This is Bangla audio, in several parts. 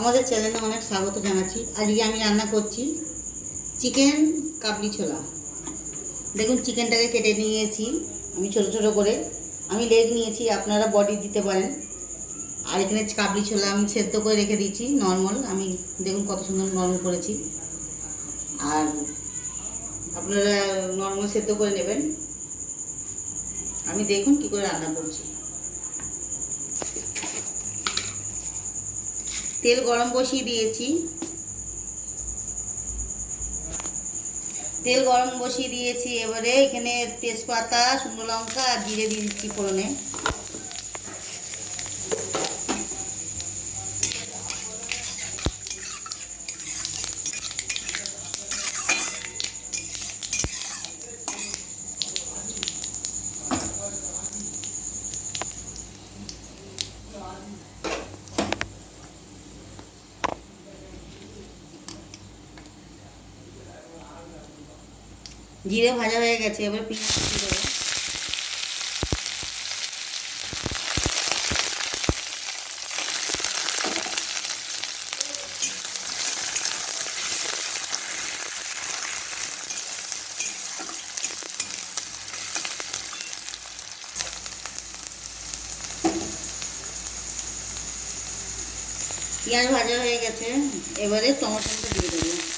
আমাদের চ্যানেলে অনেক স্বাগত জানাচ্ছি। আজকে আমি রান্না করছি চিকেন কাবলি ছোলা। দেখুন চিকেনটাকে কেটে নিয়েছি আমি ছোট ছোট করে। আমি লেগ নিয়েছি, আপনারা বডি দিতে পারেন। আর এখানে কাবলি ছোলা আমি সেদ্ধ করে রেখে দিয়েছি নর্মাল আমি দেখুন কত সুন্দর নরম করেছি। আর আপনারা নর্মাল সেদ্ধ করে নেবেন। আমি দেখুন কি করে রান্না করছি। তেল গরম বসিয়ে দিয়েছি। তেল গরম বসিয়ে দিয়েছি, এবারে এখানে তেজপাতা, শুকনো লঙ্কা আর জিরে দিয়ে দিচ্ছি ফোড়নে। জিরে ভাজা হয়ে গেছে, এবার পেঁয়াজ দিয়ে দেবো। পেঁয়াজ ভাজা হয়ে গেছে, এবারে টমেটোটা দিয়ে দেবো।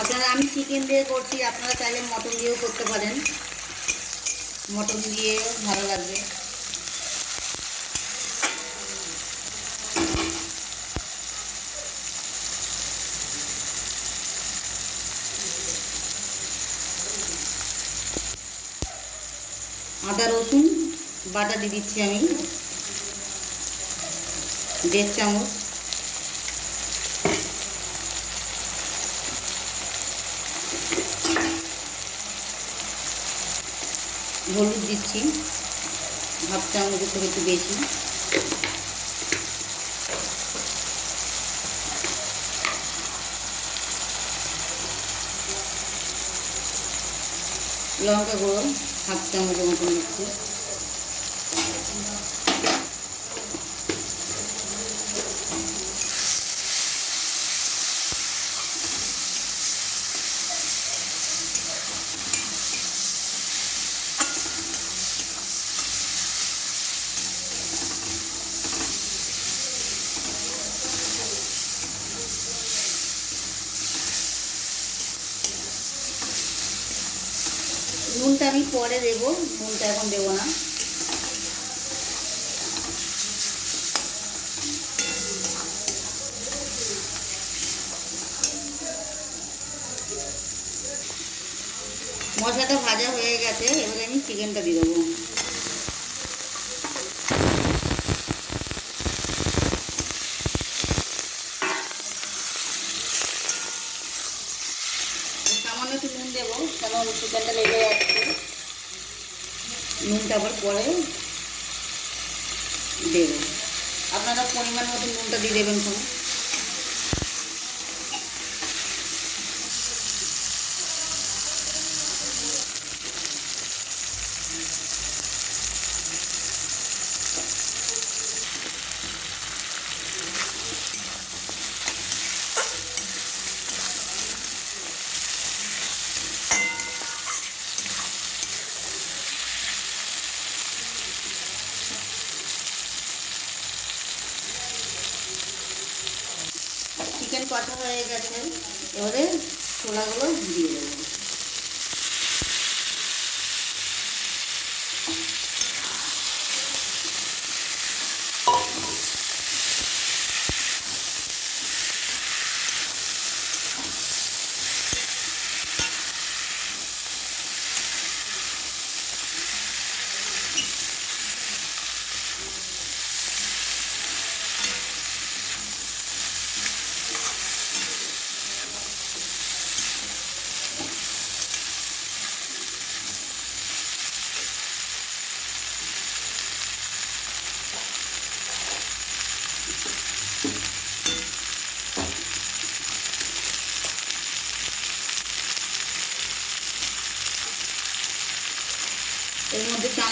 আপনারা, আমি চিকেন দিয়ে করছি, আপনারা চাইলে মটন দিয়েও করতে পারেন। মটন দিয়ে ভালো লাগবে। আদা, রসুন, বাটা দিয়ে দিচ্ছি আমি। দেড় চামচ। হলুদ দিচ্ছি। হাফ চামচ থেকে একটু বেশি। লঙ্কা গুঁড়ো হাফ চামচের মতন দিচ্ছি। পরে দেব, নুনটা এখন দেব না। মশলাটা ভাজা হয়ে গেছে, এবারে আমি চিকেনটা দিয়ে দেবো সামান্য একটু নুন দেবো কারণ চিকেনটা লেগে যাচ্ছে নুনটা আবার পরে দেবেন। আপনারা পরিমাণ মতো নুনটা দিয়ে দেবেন কোনো চিকেন কষা হয়ে গেছে এবারে ছোলাগুলো দিয়ে দেবো।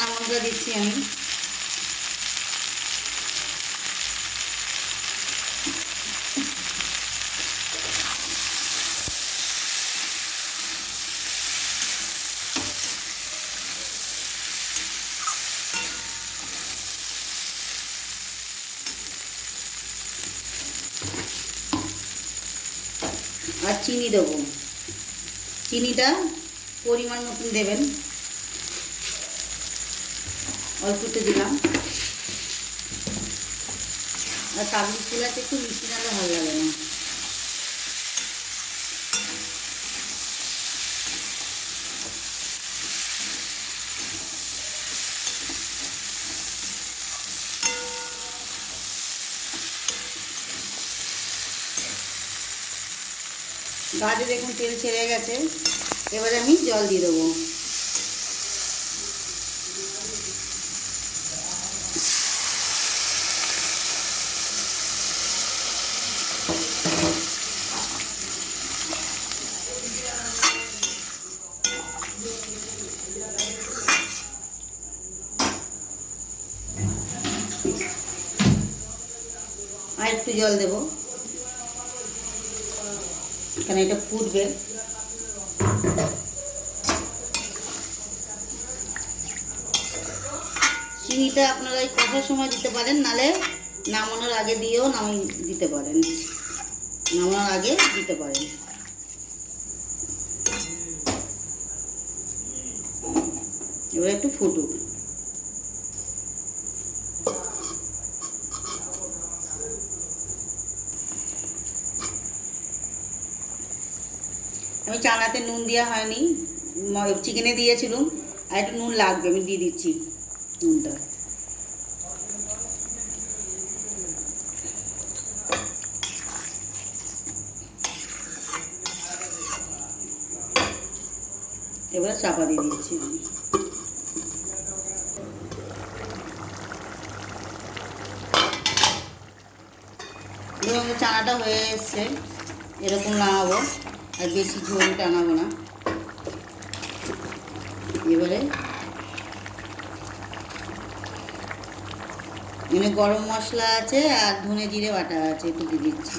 মশলা দিচ্ছি আমি। আর চিনি দেবো। চিনিটা পরিমাণ মতন দেবেন। অল্প একটু দিলাম। আর কাবলি ছোলাতে একটু মিষ্টি নালে ভালো লাগে না। গাছে দেখুন তেল ছেড়ে গেছে। এবারে আমি জল দিয়ে দেবো। আর একটু জল দেবো। এখানে এটা ফুটবে। চিনিটা আপনারা এই কষার সময় দিতে পারেন, নালে নামানোর আগে দিয়েও নামিয়ে দিতে পারেন। নামানোর আগে দিতে পারেন। এবার একটু ফুটুক। আমি চানাতে নুন দেওয়া হয়নি। চিকেনে দিয়েছিলাম, আর একটু নুন লাগবে, আমি দিয়ে দিচ্ছি নুনটা। এবারে চাপা দিয়ে দিচ্ছি চানাটা হয়ে এসছে, এরকম নামাবো। আর বেশি ঝোল টানাবো না। এবারে মানে গরম মশলা আছে আর ধনে জিরে বাটা আছে দিয়ে দিচ্ছি।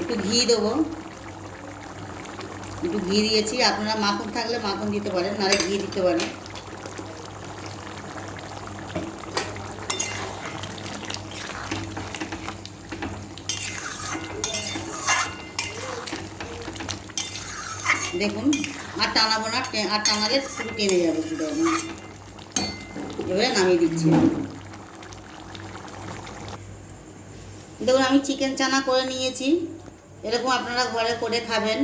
একটু ঘি দেবো। ঘি দিয়েছি। আপনারা মাখন থাকলে মাখন দিতে পারেন, নাহলে ঘি দিতে পারেন। দেখুন, আর টানাবো না আর টানালে পুরো টেনে যাবে। এবারে নামিয়ে দিচ্ছি। দেখুন, আমি চিকেন চানা করে নিয়েছি। এরকম আপনারা ঘরে করে খাবেন।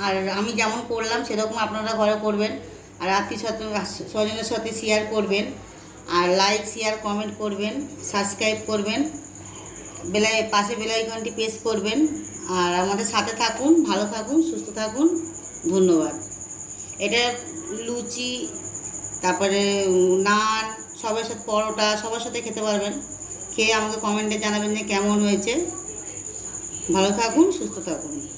আর আমি যেমন করলাম, সেরকম আপনারা ঘরে করবেন। আর আত্মীয় স্বজনের সাথে শেয়ার করবেন। আর লাইক শেয়ার কমেন্ট করবেন। সাবস্ক্রাইব করবেন। বেলাই, পাশে বেলাইকনটি প্রেস করবেন। আর আমাদের সাথে থাকুন, ভালো থাকুন, সুস্থ থাকুন। ধন্যবাদ। এটা লুচি, তারপরে নান, সবার সাথে পরোটা, সবার সাথে খেতে পারবেন। খেয়ে আমাকে কমেন্টে জানাবেন যে কেমন হয়েছে। ভালো থাকুন, সুস্থ থাকুন।